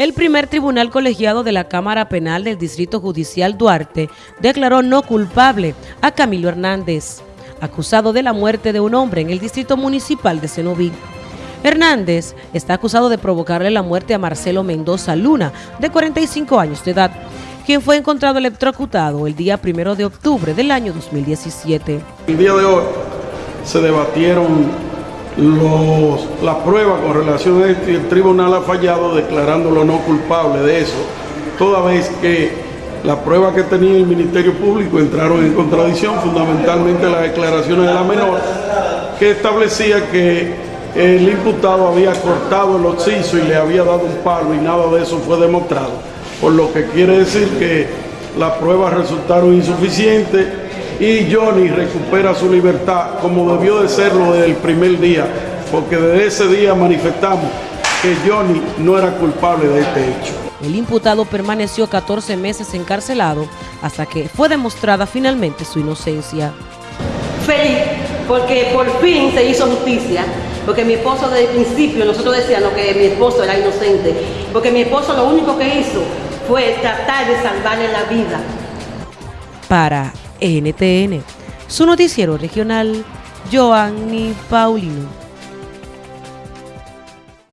El primer tribunal colegiado de la Cámara Penal del Distrito Judicial Duarte declaró no culpable a Camilo Hernández, acusado de la muerte de un hombre en el Distrito Municipal de Cenoví. Hernández está acusado de provocarle la muerte a Marcelo Mendoza Luna, de 45 años de edad, quien fue encontrado electrocutado el día 1 de octubre del año 2017. El día de hoy se debatieron los, la prueba con relación a esto y el tribunal ha fallado declarándolo no culpable de eso, toda vez que la prueba que tenía el Ministerio Público entraron en contradicción, fundamentalmente las declaraciones de la menor, que establecía que el imputado había cortado el occiso y le había dado un palo y nada de eso fue demostrado, por lo que quiere decir que las pruebas resultaron insuficientes y Johnny recupera su libertad como debió de serlo desde el primer día, porque desde ese día manifestamos que Johnny no era culpable de este hecho. El imputado permaneció 14 meses encarcelado hasta que fue demostrada finalmente su inocencia. Feliz, porque por fin se hizo justicia, porque mi esposo desde el principio, nosotros decíamos que mi esposo era inocente, porque mi esposo lo único que hizo fue tratar de salvarle la vida. Para NTN, su noticiero regional, Joanny Paulino.